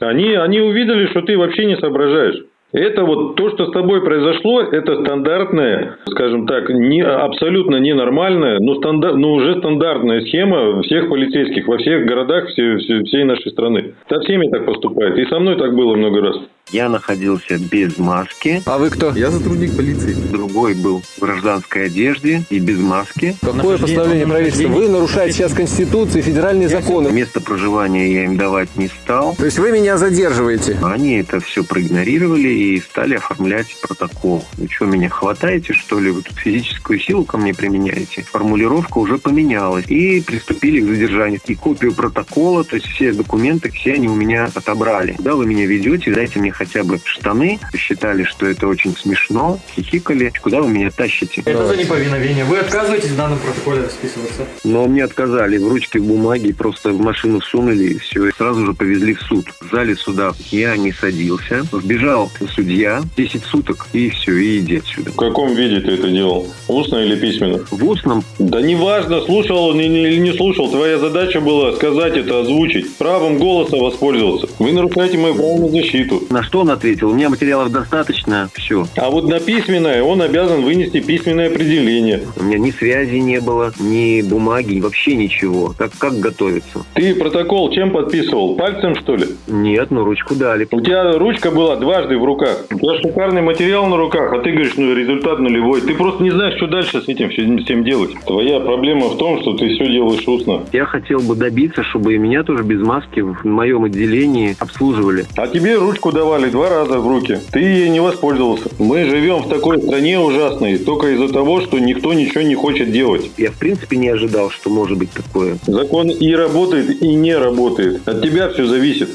Они, они увидели, что ты вообще не соображаешь. Это вот то, что с тобой произошло, это стандартная, скажем так, не, абсолютно ненормальная, но, стандар, но уже стандартная схема всех полицейских во всех городах все, все, всей нашей страны. Со всеми так поступает. И со мной так было много раз. Я находился без маски. А вы кто? Я сотрудник полиции. Другой был в гражданской одежде и без маски. Какое постановление правительства? Вы нарушаете сейчас Конституцию и федеральные законы. Место проживания я им давать не стал. То есть вы меня задерживаете? Они это все проигнорировали и стали оформлять протокол. Вы что, меня хватаете, что ли? Вы тут физическую силу ко мне применяете? Формулировка уже поменялась. И приступили к задержанию. И копию протокола, то есть все документы, все они у меня отобрали. Куда вы меня ведете, дайте мне хотя бы штаны, считали, что это очень смешно, хихикали. Куда вы меня тащите? Это за неповиновение. Вы отказываетесь в данном протоколе расписываться? Но мне отказали. В ручке в бумаге просто в машину сунули и все. И сразу же повезли в суд. В зале суда я не садился. Вбежал судья. 10 суток. И все, и иди отсюда. В каком виде ты это делал? Устно или письменно? В устном Да неважно, слушал он или не слушал. Твоя задача была сказать это, озвучить. Правом голоса воспользоваться. Вы нарушаете мою право на защиту. на что он ответил? У меня материалов достаточно. Все. А вот на письменное он обязан вынести письменное определение. У меня ни связи не было, ни бумаги, вообще ничего. Как, как готовиться? Ты протокол чем подписывал? Пальцем, что ли? Нет, ну ручку дали. У тебя ручка была дважды в руках. У тебя шикарный материал на руках, а ты говоришь, ну результат нулевой. Ты просто не знаешь, что дальше с этим всем делать. Твоя проблема в том, что ты все делаешь устно. Я хотел бы добиться, чтобы и меня тоже без маски в моем отделении обслуживали. А тебе ручку давали два раза в руки. Ты ей не воспользовался. Мы живем в такой стране ужасной только из-за того, что никто ничего не хочет делать. Я в принципе не ожидал, что может быть такое. Закон и работает, и не работает. От тебя все зависит.